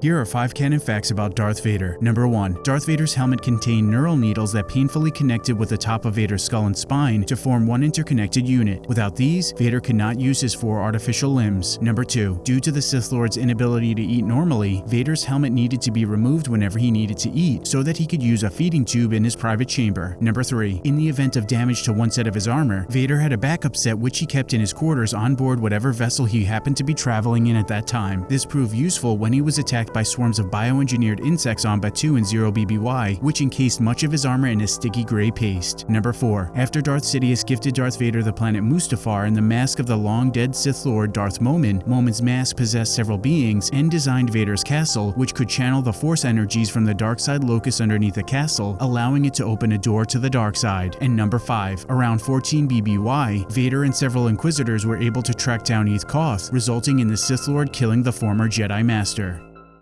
Here are 5 canon facts about Darth Vader. Number 1. Darth Vader's helmet contained neural needles that painfully connected with the top of Vader's skull and spine to form one interconnected unit. Without these, Vader could not use his four artificial limbs. Number 2. Due to the Sith Lord's inability to eat normally, Vader's helmet needed to be removed whenever he needed to eat so that he could use a feeding tube in his private chamber. Number 3. In the event of damage to one set of his armor, Vader had a backup set which he kept in his quarters on board whatever vessel he happened to be traveling in at that time. This proved useful when he was attacked by swarms of bioengineered insects on Batuu and Zero BBY, which encased much of his armor in a sticky gray paste. Number 4. After Darth Sidious gifted Darth Vader the planet Mustafar and the mask of the long-dead Sith Lord Darth Momin, Momin's mask possessed several beings and designed Vader's castle, which could channel the force energies from the dark side locus underneath the castle, allowing it to open a door to the dark side. And number 5. Around 14 BBY, Vader and several Inquisitors were able to track down Eeth Koth, resulting in the Sith Lord killing the former Jedi Master.